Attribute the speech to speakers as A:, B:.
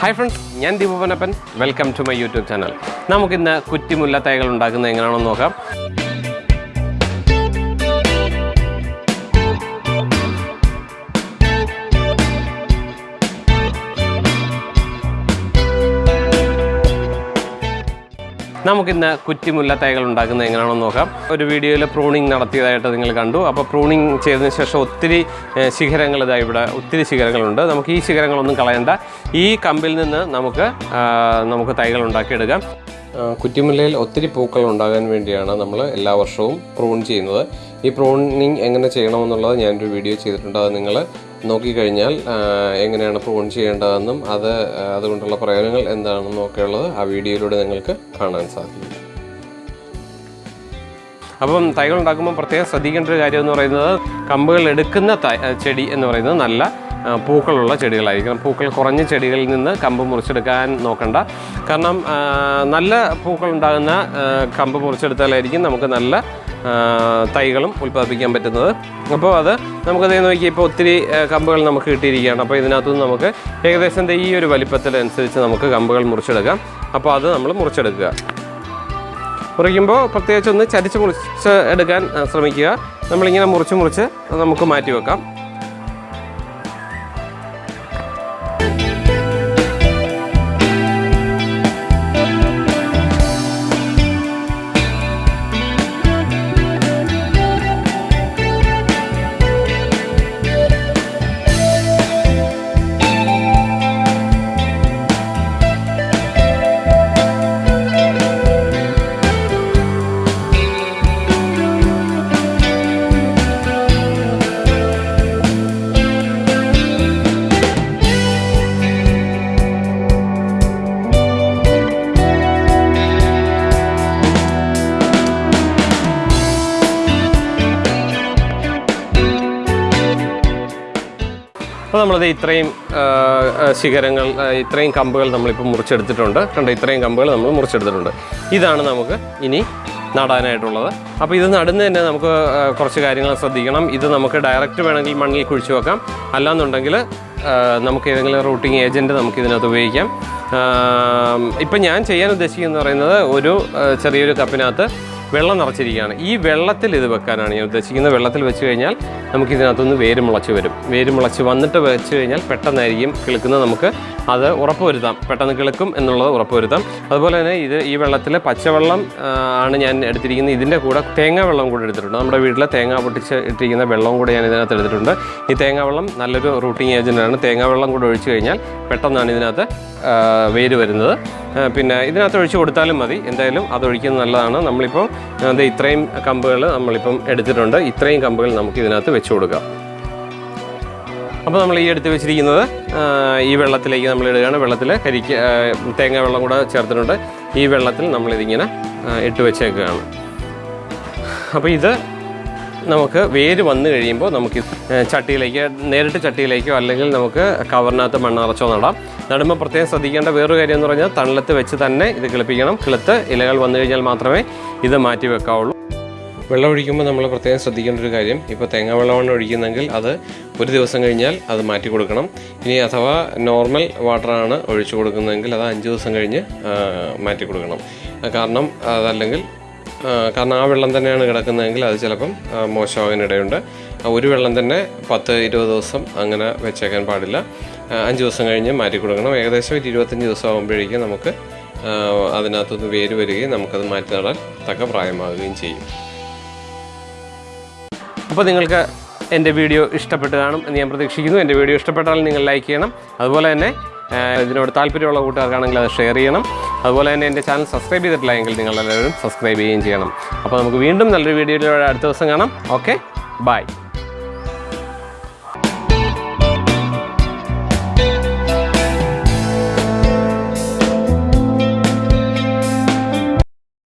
A: Hi friends ഞാൻ ദീപവനപ്പൻ welcome to my YouTube channel നമുക്കിന്ന് കുറ്റിമുല്ല തൈകൾ ഉണ്ടാക്കുന്നത് എങ്ങനെയാണെന്ന് നോക്കാം. നമുക്കിന്ന് കുറ്റിമുല്ല തൈകൾ ഉണ്ടാക്കുന്നത് എങ്ങനെയാണെന്ന് നോക്കാം. ഒരു വീഡിയോയിൽ പ്രൂണിങ് നടത്തിയതായിട്ട് നിങ്ങൾ കണ്ടു. അപ്പോൾ പ്രൂണിങ് ചെയ്തതിന് ശേഷം ഒത്തിരി ശിഖരങ്ങൾ ഇതാ ഇവിടെ ഒത്തിരി ശിഖരങ്ങളുണ്ട്. നമുക്ക് ഈ ശിഖരങ്ങളൊന്നും കളയണ്ട. ഈ കമ്പിൽ നിന്ന് നമുക്ക് നമുക്ക് തൈകൾ ഉണ്ടാക്കിയെടുക്കാം. കുറ്റിമുല്ലയിൽ ഒത്തിരി പൂക്കൾ ഉണ്ടാകാൻ വേണ്ടിയാണ് നമ്മൾ എല്ലാ വർഷവും പ്രൂൺ ചെയ്യുന്നത്. ഈ പ്രൂണിങ് എങ്ങനെ ചെയ്യണമെന്നുള്ളത് ഞാനൊരു വീഡിയോ ചെയ്തിട്ടുണ്ട്. അത് നിങ്ങൾ നോക്കിക്കഴിഞ്ഞാൽ എങ്ങനെയാണ് പ്രൂൺ ചെയ്യേണ്ടതെന്നും അത് അതുകൊണ്ടുള്ള പ്രയോജനങ്ങൾ എന്താണെന്നും ഒക്കെയുള്ളത് ആ വീഡിയോയിലൂടെ നിങ്ങൾക്ക് കാണാൻ സാധിക്കും. അപ്പം തൈകൾ ഉണ്ടാക്കുമ്പോൾ പ്രത്യേകം ശ്രദ്ധിക്കേണ്ട ഒരു കാര്യം എന്ന് പറയുന്നത് കമ്പുകൾ എടുക്കുന്ന ചെടി എന്ന് പറയുന്നത് നല്ല പൂക്കളുള്ള ചെടികളായിരിക്കണം. പൂക്കൾ കുറഞ്ഞ ചെടികളിൽ നിന്ന് കമ്പ് മുറിച്ചെടുക്കാൻ നോക്കണ്ട. കാരണം നല്ല പൂക്കൾ ഉണ്ടാകുന്ന കമ്പ് മുറിച്ചെടുത്താലായിരിക്കും നമുക്ക് നല്ല തൈകളും ഉൽപ്പാദിപ്പിക്കാൻ പറ്റുന്നത്. അപ്പോൾ അത് നമുക്കത് നോക്കി ഇപ്പോൾ ഒത്തിരി കമ്പുകൾ നമുക്ക് കിട്ടിയിരിക്കുകയാണ്. അപ്പോൾ ഇതിനകത്തുനിന്ന് നമുക്ക് ഏകദേശം ഈ ഒരു വലിപ്പത്തിനനുസരിച്ച് നമുക്ക് കമ്പുകൾ മുറിച്ചെടുക്കാം. അപ്പോൾ അത് നമ്മൾ മുറിച്ചെടുക്കുക. മുറിക്കുമ്പോൾ പ്രത്യേകിച്ച് ഒന്ന് ചരിച്ച് മുറിച്ച് എടുക്കാൻ ശ്രമിക്കുക. നമ്മളിങ്ങനെ മുറിച്ച് മുറിച്ച് നമുക്ക് മാറ്റി വെക്കാം അപ്പോൾ നമ്മളത് ഇത്രയും ശിഖരങ്ങൾ ഇത്രയും കമ്പുകൾ നമ്മളിപ്പോൾ മുറിച്ചെടുത്തിട്ടുണ്ട്. കണ്ട ഇത്രയും കമ്പുകൾ നമ്മൾ മുറിച്ചെടുത്തിട്ടുണ്ട്. ഇതാണ് നമുക്ക് ഇനി നടാനായിട്ടുള്ളത്. അപ്പോൾ ഇത് നടുന്നതിന് നമുക്ക് കുറച്ച് കാര്യങ്ങൾ ശ്രദ്ധിക്കണം. ഇത് നമുക്ക് ഡയറക്റ്റ് വേണമെങ്കിൽ മണ്ണിൽ കുഴിച്ചു വെക്കാം. അല്ലാന്നുണ്ടെങ്കിൽ നമുക്ക് ഏതെങ്കിലും റൂട്ടിംഗ് ഏജന്റ് നമുക്ക് ഇതിനകത്ത് ഉപയോഗിക്കാം. ഇപ്പം ഞാൻ ചെയ്യാൻ ഉദ്ദേശിക്കുന്നത് പറയുന്നത് ഒരു ചെറിയൊരു കപ്പിനകത്ത് വെള്ളം നിറച്ചിരിക്കുകയാണ്. ഈ വെള്ളത്തിൽ ഇത് വെക്കാനാണ് ഞാൻ ഉദ്ദേശിക്കുന്നത്. വെള്ളത്തിൽ വെച്ച് കഴിഞ്ഞാൽ നമുക്ക് ഇതിനകത്തുനിന്ന് വേര് മുളച്ച് വരും. വേര് മുളച്ച് വന്നിട്ട് വെച്ച് കഴിഞ്ഞാൽ പെട്ടെന്നായിരിക്കും കിളുക്കുന്നത് നമുക്ക് അത് ഉറപ്പുവരുത്താം. പെട്ടെന്ന് കിളുക്കും എന്നുള്ളത് ഉറപ്പുവരുത്താം. അതുപോലെ തന്നെ ഇത് ഈ വെള്ളത്തിൽ പച്ചവെള്ളം ആണ് ഞാൻ എടുത്തിരിക്കുന്നത്. ഇതിന്റെ കൂടെ തേങ്ങാ വെള്ളം കൂടെ എടുത്തിട്ടുണ്ട്. നമ്മുടെ വീട്ടിലെ തേങ്ങ പൊട്ടിച്ച് ഇട്ടിരിക്കുന്ന വെള്ളം കൂടെ ഞാൻ ഇതിനകത്ത് എടുത്തിട്ടുണ്ട്. ഈ തേങ്ങാ വെള്ളം നല്ലൊരു റൂട്ടിങ് ഏജന്റാണ് തേങ്ങാ വെള്ളം കൂടെ ഒഴിച്ച് കഴിഞ്ഞാൽ പെട്ടെന്നാണ് ഇതിനകത്ത് വേര് വരുന്നത്. പിന്നെ ഇതിനകത്ത് ഒഴിച്ച് കൊടുത്താലും മതി. എന്തായാലും അത് ഒഴിക്കുന്നത് നല്ലതാണ്. നമ്മളിപ്പോൾ അത് ഇത്രയും കമ്പുകൾ നമ്മളിപ്പം എടുത്തിട്ടുണ്ട്. ഇത്രയും കമ്പുകൾ നമുക്ക് ഇതിനകത്ത് വെച്ച് കൊടുക്കാം. അപ്പോൾ നമ്മൾ ഈ എടുത്ത് വെച്ചിരിക്കുന്നത് ഈ വെള്ളത്തിലേക്ക് നമ്മൾ ഇടുകയാണ്. വെള്ളത്തിൽ കരിക്ക് തേങ്ങ വെള്ളം കൂടെ ചേർത്തിട്ടുണ്ട്. ഈ വെള്ളത്തിൽ നമ്മളിതിങ്ങനെ ഇട്ട് വെച്ചേക്കുകയാണ്. അപ്പോൾ ഇത് നമുക്ക് വേര് വന്നു കഴിയുമ്പോൾ നമുക്ക് ചട്ടിയിലേക്ക് നേരിട്ട് ചട്ടിയിലേക്കോ അല്ലെങ്കിൽ നമുക്ക് കവറിനകത്ത് മണ്ണറച്ചോ നടാം. നടുമ്പോൾ പ്രത്യേകം ശ്രദ്ധിക്കേണ്ട വേറൊരു കാര്യം എന്ന് പറഞ്ഞാൽ തണലത്ത് വെച്ച് തന്നെ ഇത് കിളിപ്പിക്കണം. കിളുത്ത് ഇലകൾ വന്നു കഴിഞ്ഞാൽ മാത്രമേ ഇത് മാറ്റി വെക്കാവുള്ളൂ. വെള്ളം ഒഴിക്കുമ്പോൾ നമ്മൾ പ്രത്യേകം ശ്രദ്ധിക്കേണ്ട ഒരു കാര്യം ഇപ്പോൾ തേങ്ങ വെള്ളമാണ് ഒഴിക്കുന്നതെങ്കിൽ അത് ഒരു ദിവസം കഴിഞ്ഞാൽ അത് മാറ്റി കൊടുക്കണം. ഇനി അഥവാ നോർമൽ വാട്ടറാണ് ഒഴിച്ചു കൊടുക്കുന്നതെങ്കിൽ അത് അഞ്ച് ദിവസം കഴിഞ്ഞ് മാറ്റി കൊടുക്കണം. കാരണം അതല്ലെങ്കിൽ കാരണം ആ വെള്ളം തന്നെയാണ് കിടക്കുന്നതെങ്കിൽ അത് ചിലപ്പം മോശമാകാനിടയുണ്ട്. ഒരു വെള്ളം തന്നെ പത്ത് ഇരുപത് ദിവസം അങ്ങനെ വെച്ചേക്കാൻ പാടില്ല. അഞ്ച് ദിവസം കഴിഞ്ഞ് മാറ്റി കൊടുക്കണം. ഏകദേശം ഒരു ഇരുപത്തഞ്ച് ദിവസം ആകുമ്പോഴേക്കും നമുക്ക് അതിനകത്തുനിന്ന് വേര് വരികയും നമുക്കത് മാറ്റി നടാൻ തക്ക പ്രായമാകുകയും ചെയ്യും. അപ്പോൾ നിങ്ങൾക്ക് എന്റെ വീഡിയോ ഇഷ്ടപ്പെട്ട് കാണും എന്ന് ഞാൻ പ്രതീക്ഷിക്കുന്നു. എന്റെ വീഡിയോ ഇഷ്ടപ്പെട്ടാൽ നിങ്ങൾ ലൈക്ക് ചെയ്യണം. അതുപോലെ തന്നെ ഇതിനോട് താല്പര്യമുള്ള കൂട്ടുകാർക്കാണെങ്കിൽ അത് ഷെയർ ചെയ്യണം. അതുപോലെ തന്നെ എന്റെ ചാനൽ സബ്സ്ക്രൈബ് ചെയ്തിട്ടില്ല എങ്കിൽ നിങ്ങൾ എല്ലാവരും സബ്സ്ക്രൈബ് ചെയ്യുകയും ചെയ്യണം. അപ്പോൾ നമുക്ക് വീണ്ടും നല്ലൊരു വീഡിയോയിലൂടെ അടുത്ത ദിവസം കാണാം. Okay bye